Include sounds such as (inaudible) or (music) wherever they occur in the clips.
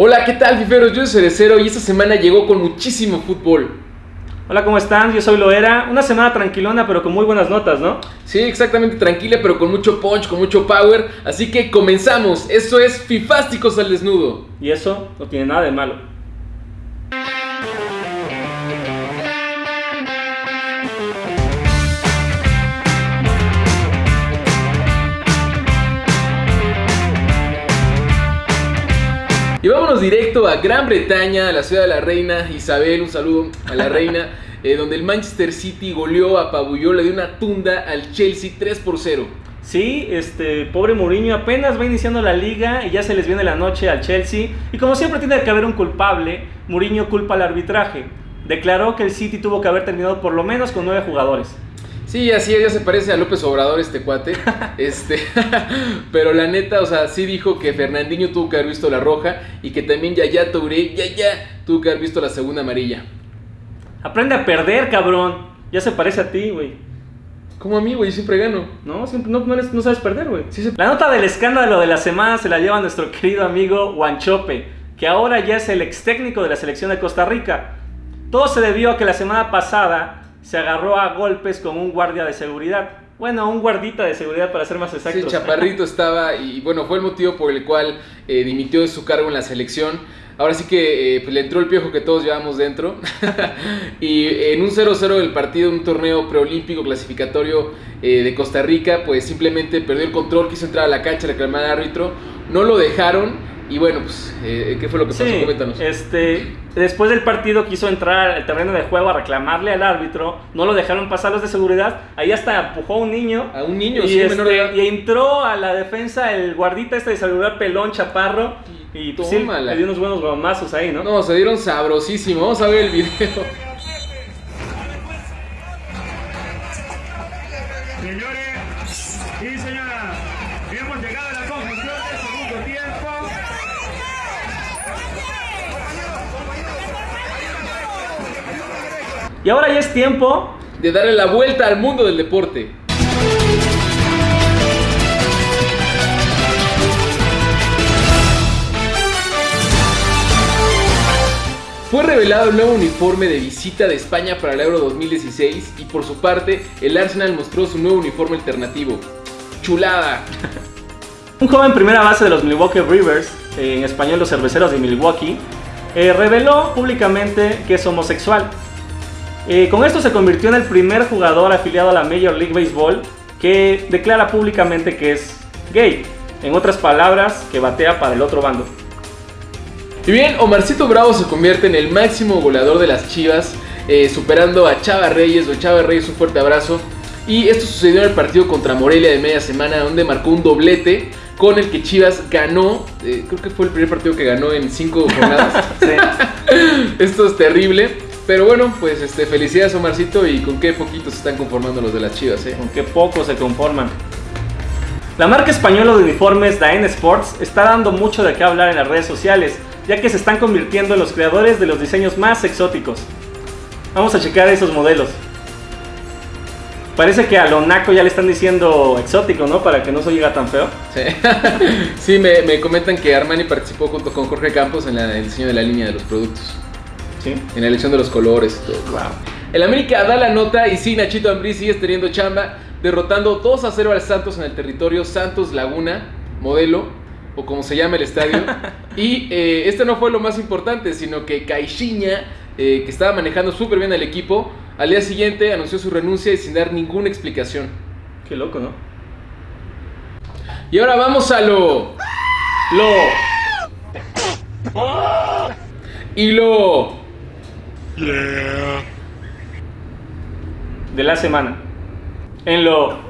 Hola, ¿qué tal, fiferos? Yo soy Cerecero y esta semana llegó con muchísimo fútbol. Hola, ¿cómo están? Yo soy Loera. Una semana tranquilona, pero con muy buenas notas, ¿no? Sí, exactamente tranquila, pero con mucho punch, con mucho power. Así que comenzamos. Esto es Fifásticos al desnudo. Y eso no tiene nada de malo. Y vámonos directo a Gran Bretaña, a la ciudad de la reina Isabel, un saludo a la reina, (laughs) eh, donde el Manchester City goleó, apabulló, le dio una tunda al Chelsea 3 por 0. Sí, este pobre Mourinho apenas va iniciando la liga y ya se les viene la noche al Chelsea. Y como siempre tiene que haber un culpable, Mourinho culpa al arbitraje. Declaró que el City tuvo que haber terminado por lo menos con nueve jugadores. Sí, así es, ya se parece a López Obrador este cuate. (laughs) este, (laughs) pero la neta, o sea, sí dijo que Fernandinho tuvo que haber visto la roja y que también Yaya Touré, ya ya, tuvo que haber visto la segunda amarilla. Aprende a perder, cabrón. Ya se parece a ti, güey. Como a mí, güey, siempre gano. No, siempre, no, no, eres- no sabes perder, güey. La nota del escándalo de la semana se la lleva nuestro querido amigo Wanchope, que ahora ya es el ex técnico de la selección de Costa Rica. Todo se debió a que la semana pasada se agarró a golpes con un guardia de seguridad. Bueno, un guardita de seguridad para ser más Sí, exactos. Chaparrito (laughs) estaba y bueno, fue el motivo por el cual eh, dimitió de su cargo en la selección. Ahora sí que eh, pues, le entró el piojo que todos llevamos dentro. (laughs) y en un 0-0 del partido, un torneo preolímpico clasificatorio eh, de Costa Rica, pues simplemente perdió el control, quiso entrar a la cancha, reclamar al árbitro, no lo dejaron. Y bueno, pues, eh, ¿qué fue lo que pasó? Sí, Coméntanos. este, después del partido quiso entrar al terreno de juego a reclamarle al árbitro, no lo dejaron pasar los de seguridad, ahí hasta empujó a un niño A un niño, y, sí, menor de este, edad. y entró a la defensa el guardita este de seguridad pelón chaparro y pues, sí, le dio unos buenos gomazos ahí, ¿no? No, se dieron sabrosísimo. Vamos a ver el video. Señores y señoras, hemos llegado a la conclusión del segundo tiempo. Y ahora ya es tiempo De darle la vuelta al mundo del deporte. Fue revelado el nuevo uniforme de visita de España para el Euro 2016 y por su parte el Arsenal mostró su nuevo uniforme alternativo. Chulada. (laughs) Un joven primera base de los Milwaukee Brewers, eh, en español los cerveceros de Milwaukee, eh, reveló públicamente que es homosexual. Eh, con esto se convirtió en el primer jugador afiliado a la Major League Baseball que declara públicamente que es gay. En otras palabras, que batea para el otro bando. Y bien, Omarcito Bravo se convierte en el máximo goleador de las Chivas, eh, superando a Chava Reyes. O Chava Reyes, un fuerte abrazo. Y esto sucedió en el partido contra Morelia de media semana, donde marcó un doblete con el que Chivas ganó. eh, creo que fue el primer partido que ganó en cinco jornadas. (laughs) Sí. (laughs) Esto es terrible. Pero bueno, pues este, felicidades Omarcito y con qué poquitos se están conformando los de las Chivas, ¿eh? con qué poco se conforman. La marca española de uniformes Daen Sports está dando mucho de qué hablar en las redes sociales, ya que se están convirtiendo en los creadores de los diseños más exóticos. Vamos a checar esos modelos. Parece que a lo naco ya le están diciendo exótico, ¿no? Para que no se oiga tan feo. Sí, (laughs) Sí, me, me comentan que Armani participó junto con Jorge Campos en la- el diseño de la línea de los productos. Sí. En la elección de los colores todo. El América da la nota y sí, Nachito Ambriz sigue teniendo chamba, derrotando 2 a 0 al Santos en el territorio Santos Laguna, modelo, o como se llama el estadio. (laughs) y eh, este no fue lo más importante, sino que Caixinha, eh, que estaba manejando súper bien al equipo, al día siguiente anunció su renuncia y sin dar ninguna explicación. Qué loco, ¿no? Y ahora vamos a lo... Lo. Y lo... de la semana. En lo.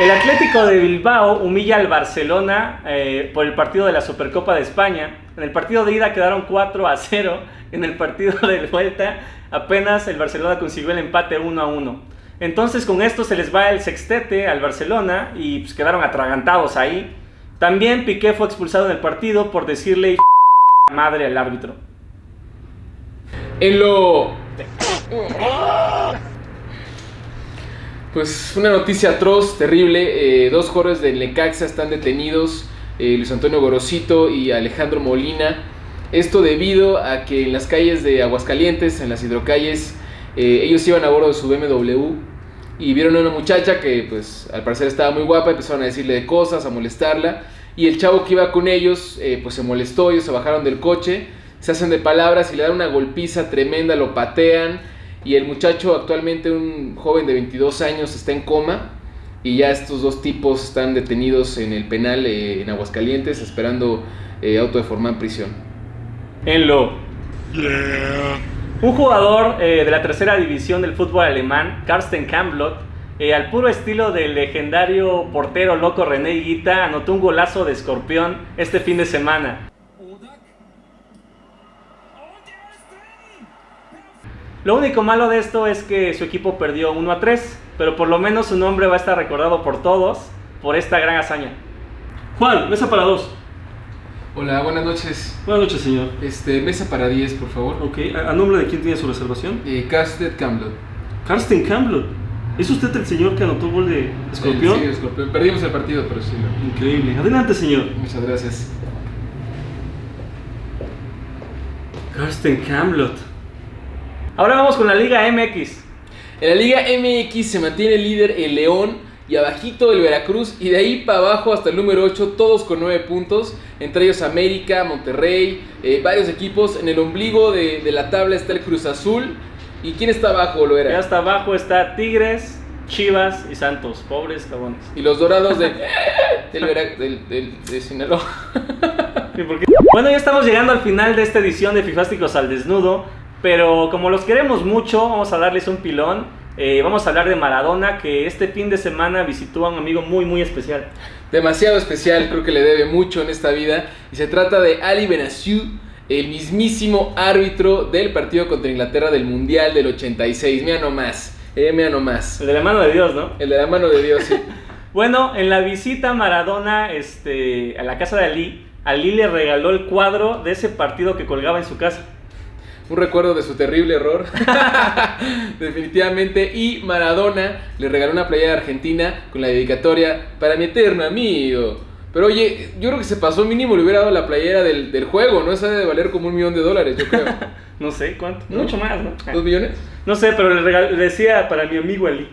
El Atlético de Bilbao humilla al Barcelona eh, por el partido de la Supercopa de España. En el partido de ida quedaron 4 a 0. En el partido de vuelta apenas el Barcelona consiguió el empate 1 a 1. Entonces con esto se les va el sextete al Barcelona y pues, quedaron atragantados ahí. También Piqué fue expulsado en el partido por decirle madre al árbitro. En lo... Pues una noticia atroz, terrible. eh, dos jugadores del Necaxa están detenidos eh, Luis Antonio Gorosito y Alejandro Molina. Esto debido a que en las calles de Aguascalientes, en las hidrocalles, eh, ellos iban a bordo de su BMW y vieron a una muchacha que pues al parecer estaba muy guapa, empezaron a decirle de cosas, a molestarla y el chavo que iba con ellos pues se molestó, ellos se bajaron del coche, se hacen de palabras y le dan una golpiza tremenda, lo patean y el muchacho actualmente un joven de 22 años está en coma y ya estos dos tipos están detenidos en el penal eh, en Aguascalientes esperando eh, auto de forma en prisión. En lo. Un jugador eh, de la tercera división del fútbol alemán, Karsten Kamblot, eh, al puro estilo del legendario portero loco René Higuita, anotó un golazo de escorpión este fin de semana. Lo único malo de esto es que su equipo perdió 1 a 3, pero por lo menos su nombre va a estar recordado por todos por esta gran hazaña. Juan, mesa para dos. Hola, buenas noches. Buenas noches, señor. Este, mesa para 10, por favor. Ok, ¿a, a nombre de quién tiene su reservación? Eh, Casted Camblot. Karsten Campbell. ¿Es usted el señor que anotó gol de escorpión? Sí, escorpión. Perdimos el partido, pero sí. lo- Increíble. Adelante, señor. Muchas gracias. Karsten Camblot. Ahora vamos con la Liga MX. En la Liga MX se mantiene líder el León y abajito el Veracruz y de ahí para abajo hasta el número 8 todos con 9 puntos, entre ellos América, Monterrey, eh, varios equipos. En el ombligo de, de la tabla está el Cruz Azul. ¿Y quién está abajo, lo Ya hasta abajo está Tigres, Chivas y Santos. Pobres cabrones. Y los dorados de, del, del, del- de Sinaloa. (laughs) Bueno, ya estamos llegando al final de esta edición de Fifásticos al Desnudo, pero como los queremos mucho, vamos a darles un pilón. Eh, vamos a hablar de Maradona, que este fin de semana visitó a un amigo muy, muy especial. demasiado especial, creo que le debe mucho en esta vida. Y se trata de Ali Benassiou, el mismísimo árbitro del partido contra Inglaterra del Mundial del 86. Mira nomás, eh, mira nomás. El de la mano de Dios, ¿no? El de la mano de Dios, sí. (laughs) Bueno, en la visita a Maradona este, a la casa de Ali, Ali le regaló el cuadro de ese partido que colgaba en su casa. Un recuerdo de su terrible error. (laughs) Definitivamente. Y Maradona le regaló una playera de Argentina con la dedicatoria para mi eterno amigo. Pero oye, yo creo que se pasó mínimo, le hubiera dado la playera del, del juego, ¿no? Esa debe valer como un millón de dólares, yo creo. (laughs) No sé cuánto, ¿No? mucho más, ¿no? ¿Dos millones? No sé, pero le, regal- le decía para mi amigo Ali.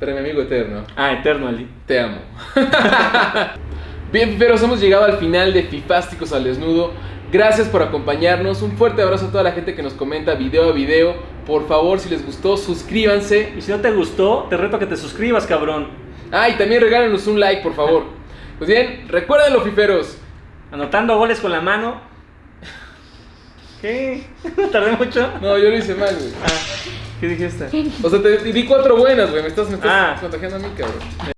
Para mi amigo eterno. Ah, eterno Ali. Te amo. (laughs) Bien, pero hemos llegado al final de Fifásticos al Desnudo. Gracias por acompañarnos. Un fuerte abrazo a toda la gente que nos comenta video a video. Por favor, si les gustó, suscríbanse. Y si no te gustó, te reto a que te suscribas, cabrón. Ah, y también regálenos un like, por favor. (laughs) Pues bien, recuerden fiferos. Anotando goles con la mano. ¿Qué? (laughs) ¿Tardé mucho? No, yo lo hice mal, güey. Ah, ¿qué dijiste? O sea, te di cuatro buenas, güey. Me estás, me estás Ah. contagiando a mí, cabrón.